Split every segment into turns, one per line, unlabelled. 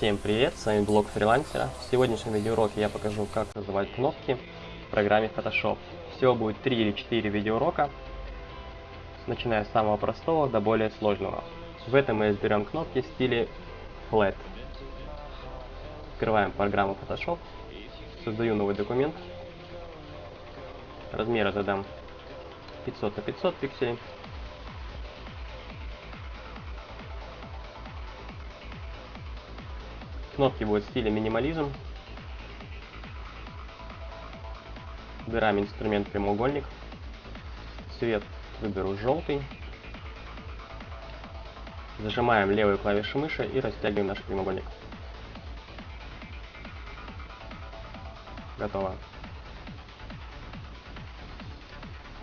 Всем привет, с вами блог фрилансера. В сегодняшнем видеоуроке я покажу, как называть кнопки в программе Photoshop. Всего будет 3 или 4 видеоурока, начиная с самого простого до более сложного. В этом мы изберем кнопки в стиле Flat. Открываем программу Photoshop, создаю новый документ. Размеры задам 500 на 500 пикселей. Кнопки будут в стиле минимализм. Выбираем инструмент прямоугольник. Цвет выберу желтый. Зажимаем левую клавишу мыши и растягиваем наш прямоугольник. Готово.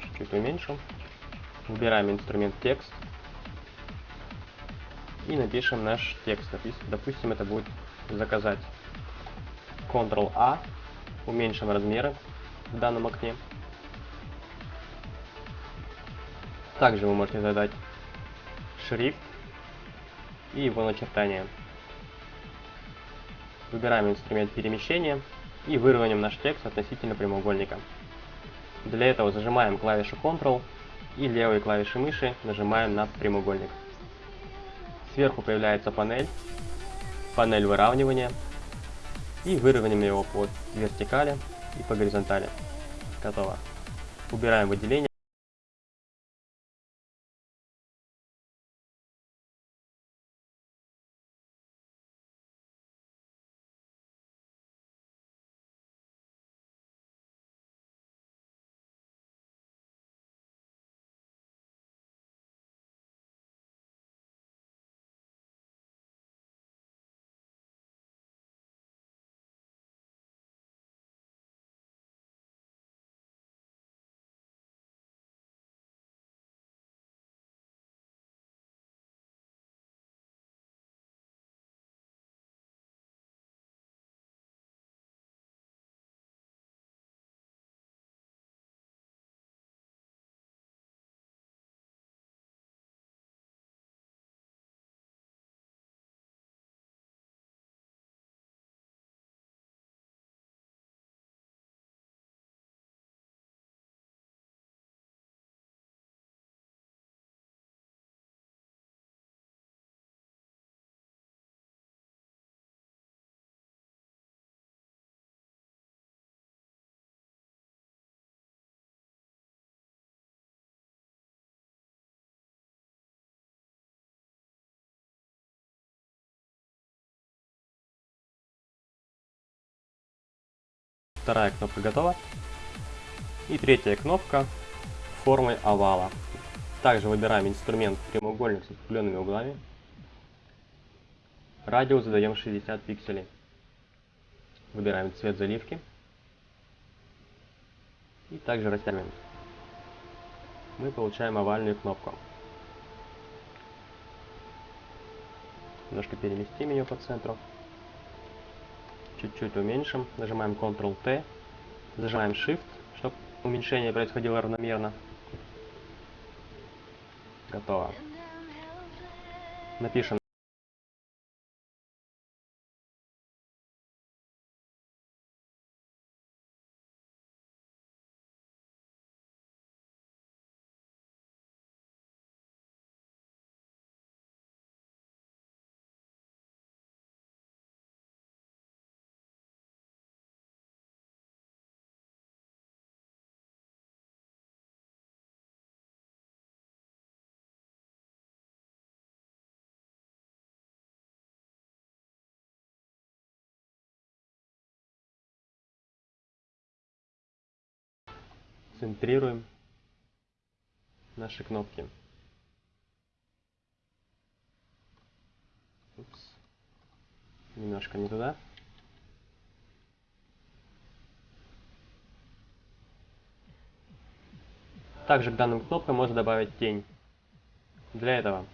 Чуть-чуть уменьшим. Выбираем инструмент текст. И напишем наш текст. Допустим, это будет заказать. Ctrl-A, уменьшим размеры в данном окне. Также вы можете задать шрифт и его начертание. Выбираем инструмент перемещения и выровняем наш текст относительно прямоугольника. Для этого зажимаем клавишу Ctrl и левой клавишей мыши нажимаем на прямоугольник. Сверху появляется панель панель выравнивания и выровняем его по вертикали и по горизонтали. Готово. Убираем выделение. Вторая кнопка готова. И третья кнопка формой овала. Также выбираем инструмент прямоугольник с определенными углами. Радиус задаем 60 пикселей. Выбираем цвет заливки. И также растягиваем. Мы получаем овальную кнопку. Немножко переместим ее по центру чуть-чуть уменьшим, нажимаем Ctrl-T, зажимаем Shift, чтобы уменьшение происходило равномерно. Готово. Напишем центрируем наши кнопки. Упс. Немножко не туда. Также к данным кнопкам можно добавить тень. Для этого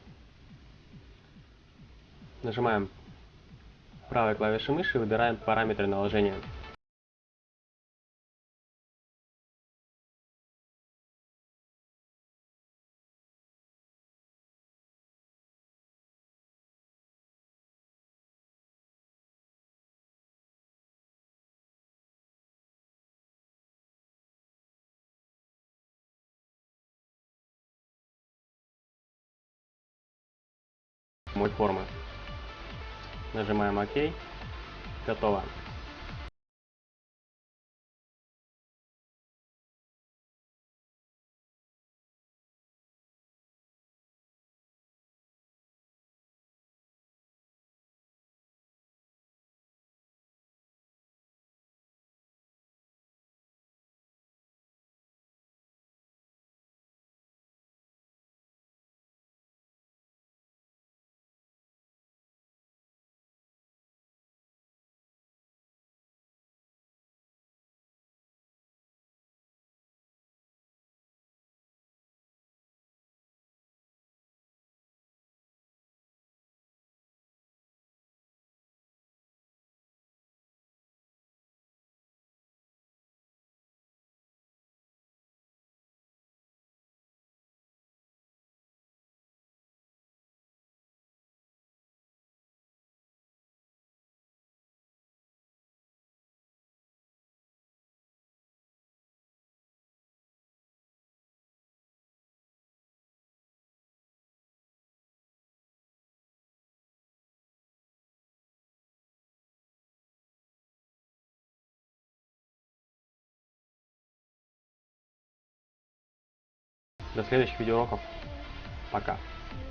нажимаем правой клавишей мыши и выбираем параметры наложения. Формы. Нажимаем ОК. Готово. До следующих видеоуроков. Пока.